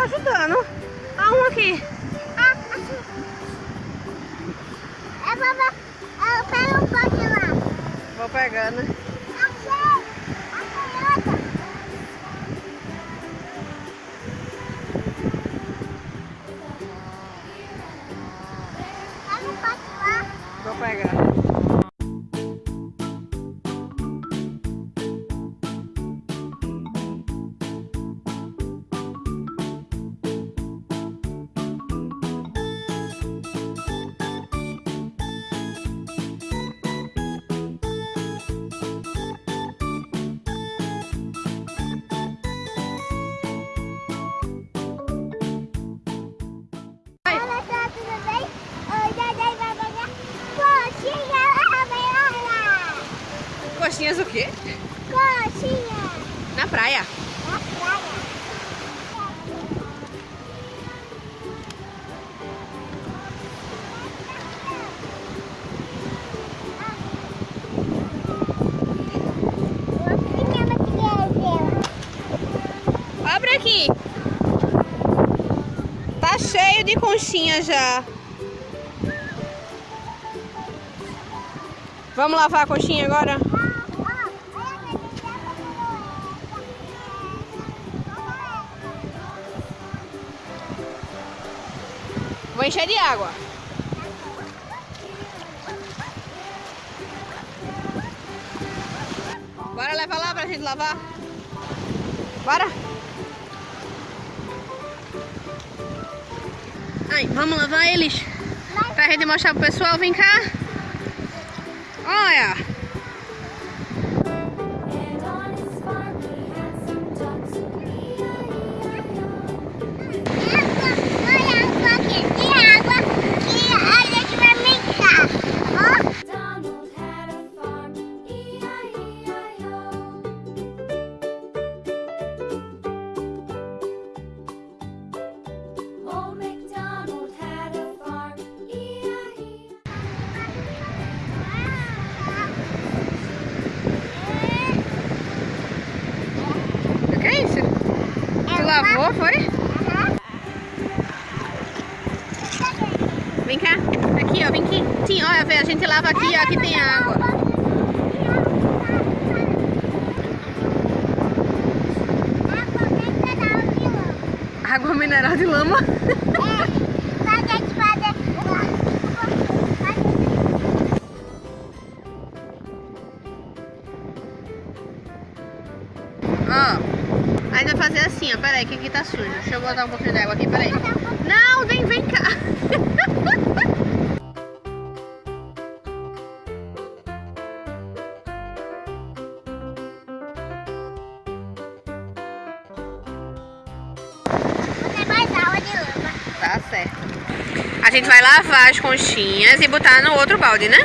ajudando. Ah, um aqui. Ah, assim. É, vovó. Eu pego um pote lá. Vou pegando. Achei. Coxinhas o quê? Coxinha Na praia. na praia. Abre aqui. Tá cheio de conchinha já. Vamos lavar a coxinha agora? Vou encher de água. Bora levar lá pra gente lavar? Bora? Ai, vamos lavar eles? Pra gente mostrar pro pessoal, vem cá. Olha. Ó, vem aqui. Sim, olha, a gente lava aqui, aqui tem água. Água mineral de lama. Ó, a gente vai fazer assim, ó. Peraí, que aqui tá sujo. Deixa eu botar um pouquinho de água aqui, peraí. Não, vem, vem cá. Tá certo. A gente vai lavar as conchinhas e botar no outro balde, né?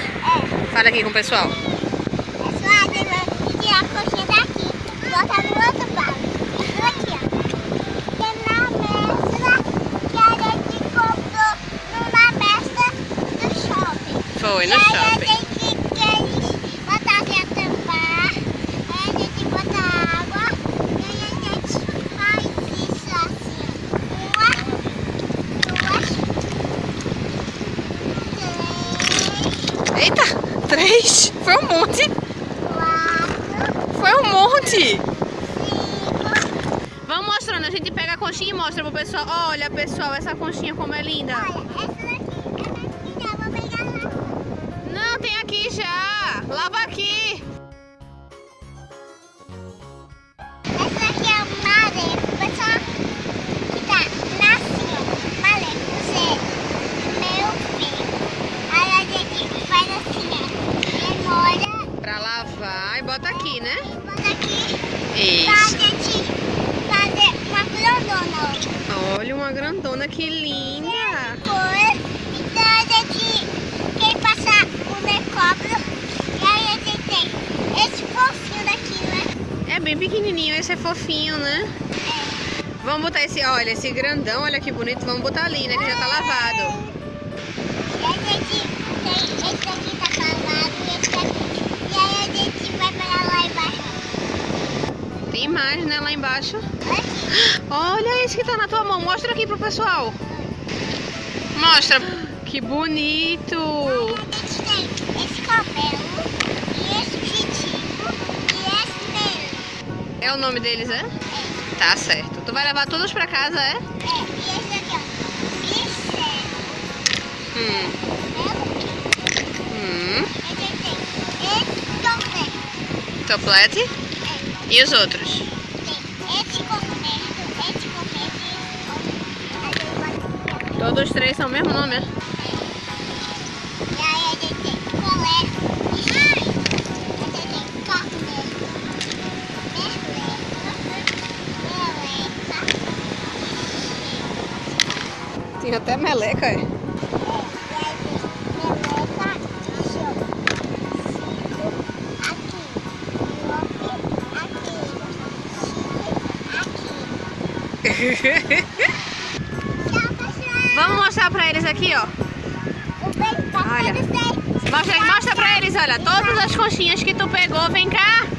Fala aqui com o pessoal. Bota no outro balde. Isso aqui, ó. Tem na mescla que a gente comprou numa mescla do shopping. Foi E no aí shopping. a gente quer botar aqui a tampar, aí a gente bota água, e aí a gente faz isso assim. Uma, duas, três, Eita, três. Foi um monte. quatro, Foi um monte. cinco. Vamos mostrando. A gente pega a conchinha e mostra pro pessoal. Olha, pessoal, essa conchinha como é linda. Olha, essa daqui, essa daqui já vou pegar lá. Não, tem aqui já. Lava aqui. Olha uma grandona, que linda. Então a gente quer passar o decópio. E aí a gente tem esse fofinho daqui, né? É bem pequenininho, esse é fofinho, né? Vamos botar esse, olha, esse grandão, olha que bonito. Vamos botar ali, né? Que já tá lavado. E a gente tem esse daqui tá lavado e esse daqui. E aí a gente vai pegar lá embaixo. Tem mais, né? Lá embaixo. Olha esse que tá na tua mão. Mostra aqui pro pessoal. Mostra. Que bonito. Esse cabelo, e esse vestido, e esse dele. É o nome deles, é? Tá certo. Tu vai levar todos pra casa, é? É, e esse aqui, ó. Michelle. Hum. Hum. Gente tem esse também. Toplete. É, E os outros? tem esse comendo, esse comendo e esse comendo. Aí eu os três são o mesmo nome, é? E aí a gente tem até meleca, é? Vamos mostrar pra eles aqui, ó. Olha. Mostra, mostra pra eles, olha. Todas as conchinhas que tu pegou, vem cá.